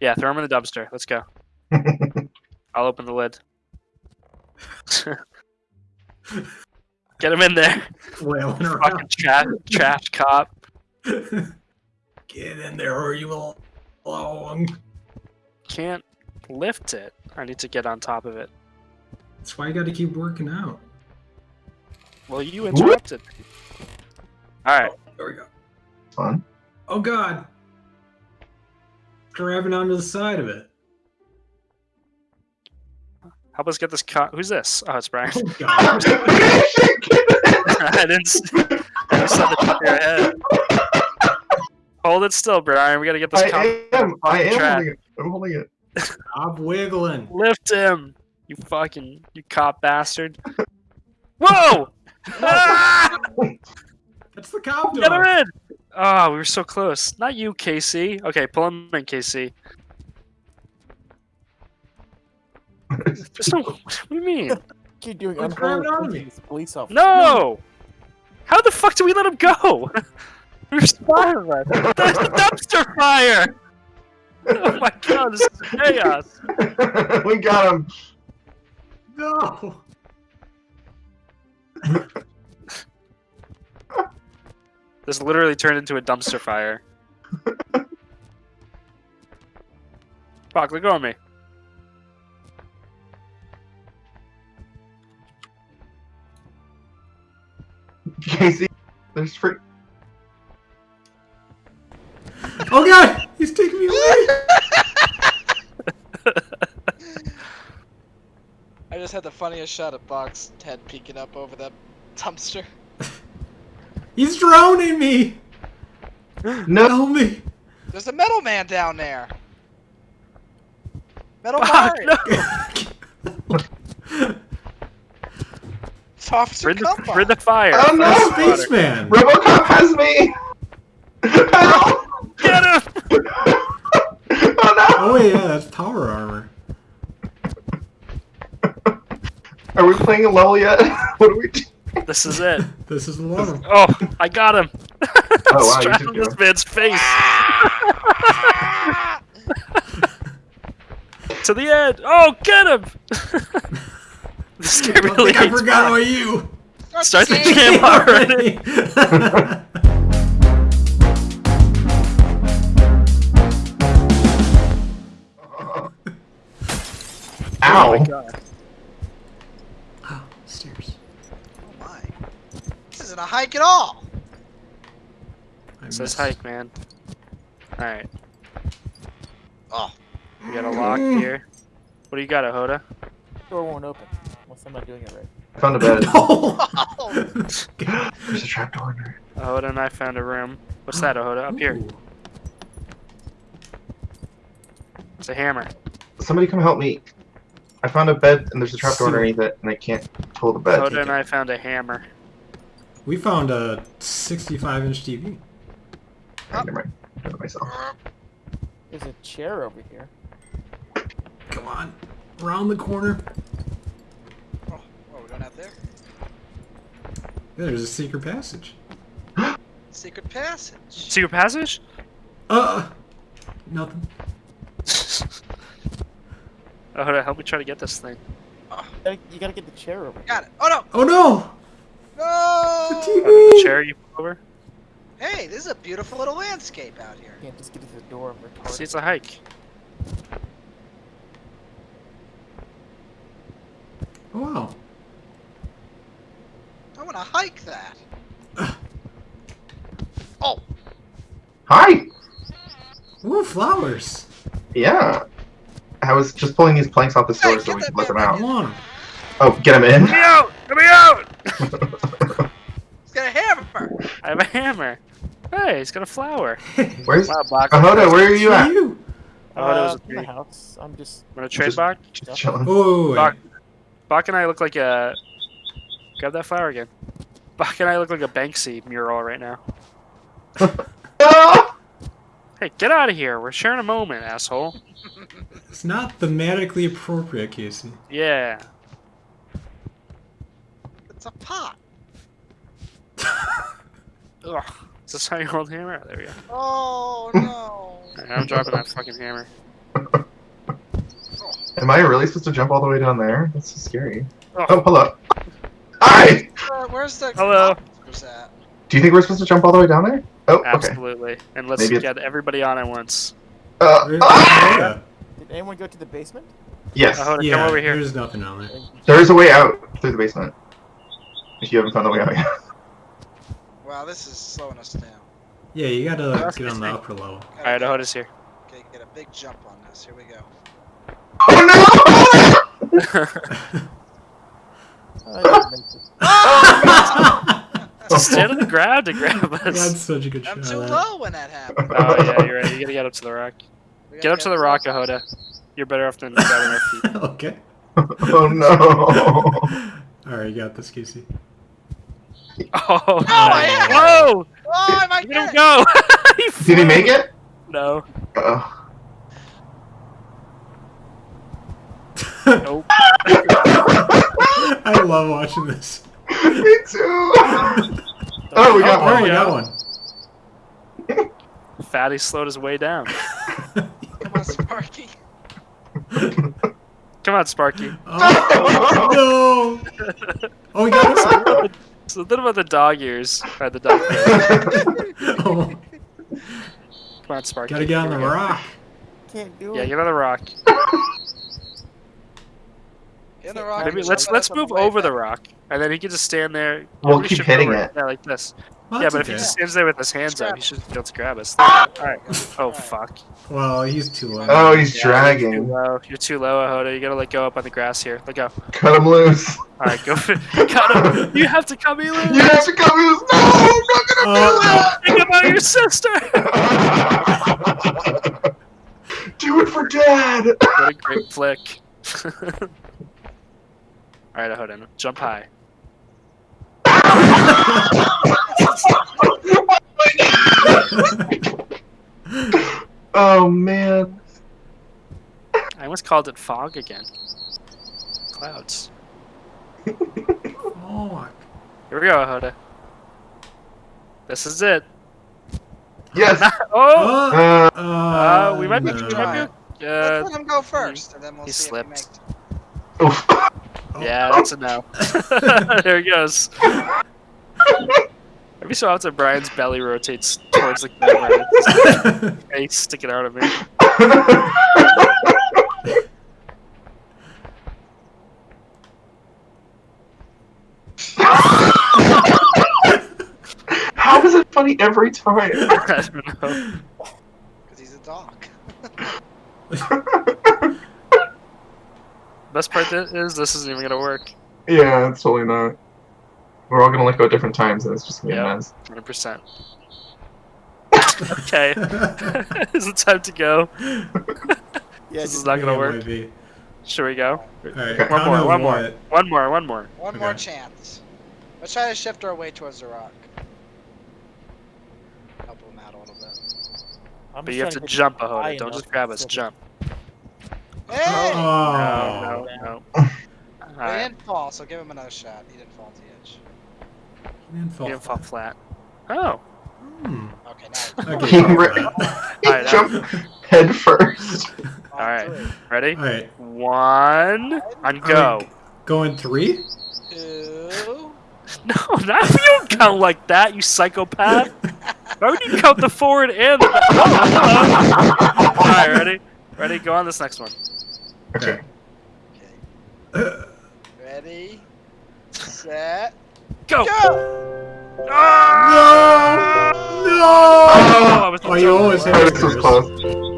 Yeah, throw him in the dumpster. Let's go. I'll open the lid. Get him in there. Flailing Fucking around. trash, trash cop. Get in there or you will along. Can't lift it. I need to get on top of it. That's why you got to keep working out. Well, you interrupted. All right. Oh, there we go. Fun. Oh God! Grabbing onto the side of it. Help us get this cut. Who's this? Oh, it's Brian. Oh I didn't. s- I just saw the top of your head. Hold it still, Brian. We gotta get this I cop. am. I am Trash. holding it. I'm holding it. Stop wiggling. Lift him, you fucking, you cop bastard. Whoa! Ah! That's the cop Get him dog. In! Oh, we were so close. Not you, KC. Okay, pull him in, KC. There's no. What do you mean? Keep doing What's grabbing unholy onto police officer. No! How the fuck do we let him go? We're spying right. There's a dumpster fire! Oh my god, this is chaos. we got him. No. This literally turned into a dumpster fire. Fuck, let go of me. Casey, there's free. Oh God! He's taking me away. I just had the funniest shot of Box head peeking up over that dumpster. He's drowning me. No. Help me. There's a metal man down there. Metal Fuck, no! It's Officer We're in the, Cumba. we're in the fire. Oh, no! Fire. Spaceman. RoboCop has me. Help! Get him! oh no! Oh yeah, that's power armor. Are we playing a level yet? what do we do? This is it. This is the one. Oh, I got him. Oh, wow, you on good. this man's face. to the end. Oh, get him! this guy I really think I forgot Bob. about you. Start the game. game already. Ow! Oh my god. oh, stairs. Oh my. This isn't a hike at all. I It says hike, man. Alright, Oh. we got a lock here. What do you got, Ahoda? Door won't open unless I'm not doing it right. I found a bed. No. There's a trapdoor in there. Ahoda and I found a room. What's that, Ahoda? Up here. It's a hammer. Somebody come help me. I found a bed and there's a trapdoor So- underneath it and I can't pull the bed. Ahoda and I found a hammer. We found a 65 inch TV. Ah. Never mind. I did myself. There's a chair over here. Come on. Around the corner. Oh, oh, we're going out there? Yeah, there's a secret passage. Secret passage. Secret passage? Uh. uh nothing. Oh, Ahoda, help me try to get this thing. You gotta, you gotta get the chair over. Got it. Oh no! Oh no! The No! The chair you put over? Hey, this is a beautiful little landscape out here. You can't just get to the door of retarded. See, it's a hike. Oh wow. I want to hike that. Oh, Hi! Ooh, flowers. Yeah. I was just pulling these planks off the Hey, store so we could let them out. I want 'em. Oh, get them in? Let me out! Let me out! He's got a hammer. I have a hammer. Hey, he's got a flower. Where's Wow, Bach. Ahoda? Where are you at? you. Oh, that was Uh, in the house. I'm just. Want to trade Just- Bach? Just chilling. Oh, wait. Bach. Bach and I look like a. Grab that flower again. Bach and I look like a Banksy mural right now. Hey, get out of here. We're sharing a moment, asshole. It's not thematically appropriate, Casey. Yeah. It's a pot. Ugh. Is this how you hold hammer? There we go. Oh no. Alright, I'm dropping that fucking hammer. Am I really supposed to jump all the way down there? That's so scary. Oh. Oh, hello. Hi! Where- where's the Hello. Where's that? Do you think we're supposed to jump all the way down there? Oh, okay. Absolutely. And let's Maybe it's- get everybody on at once. Uh, ah! Did anyone go to the basement? Yes, Ahoda, Yeah, come over here. there's nothing down there. there is a way out through the basement. If you haven't found the way out yet. Wow, this is slowing us down. Yeah, you gotta That's get on the upper level. Gotta Alright, get- Ahoda's here. Okay, get a big jump on this. Here we go. Oh no! Oh, yeah, make it. Just stand on the ground to grab us. That's such a good I'm shot. too of that. low when that happened. Oh yeah, you're right. You gotta get up to the rock. Get gotta up to the rock, Ahoda. You're better off than grabbing our feet. okay. oh no! Alright, you got this, Casey. Oh, Oh, I had it! Whoa! Oh, I might him get it. go! Did he make it? No. Uh, Nope. I love watching this. me too! Oh, we got oh, there one. we we got one. Fatty slowed his way down. Come on, Sparky. Come on, Sparky. Oh, no! Oh, we got us. So a little about the dog ears. Or the dog ears. Oh, Come on, Sparky. gotta get on Here the go. rock. Can't do it. Yeah, it. get on the rock. In the rock. Maybe let's let's move the way over the rock, and then he can just stand there. We'll Nobody keep hitting it. Yeah, like this. Well, yeah, but if he just stands there with his hands up, he should be able to grab us. There. All right. Oh Alright. fuck. Well, he's too low. Oh, he's Yeah, You're too dragging. low. You're too low, Ahoda. You gotta let go up on the grass here. Let go. Cut him loose. All right, go. For, cut him. You have to cut me loose. You have to cut me loose. No, I'm not Oh, Think about your sister. do. Do it for dad. what a great flick. All right, Ahoda, jump high. oh man. I almost called it fog again. Clouds. oh, Here we go, Ahoda. This is it. Yes. Oh. Uh, uh, Uh, we might be. no. We might be uh, Let's let him go first, and then we'll he see slipped. if he makes it. oof. Yeah, that's a no. there he goes. Every so often, Brian's belly rotates towards the camera. His face sticking out of me. How is it funny every time? I don't know. Because he's a dog. Best part is this isn't even gonna work. yeah, it's totally not. We're all gonna let go at different times, and it's just gonna be Yeah. a mess. 100%. Okay. is it time to go? Yeah, This is not gonna work. be. Should we go? Alright, One more, one more. what? One more, one more. One more chance. Let's try to shift our way towards the rock. Help him out a little bit. I'm But you have trying to get jump, high Ahoda. Don't just grab us. so that- Jump. Hey! Oh. No, no, no. He Alright. didn't fall, so give him another shot. He didn't fall to the edge. He didn't fall He didn't fall flat. flat. Oh. Hmm. Okay, now. Okay, He fall re- flat. He jumped head first. Alright. Ready? Alright, One. And go. going three? Two. No, not you don't count like that, you psychopath. Why would you count the forward and the back? Oh, Alright, ready? Ready? Go on this next one. Okay. Okay. Ready? Set. Go! Go! Ah! No! Oh, I was Oh, you always hit This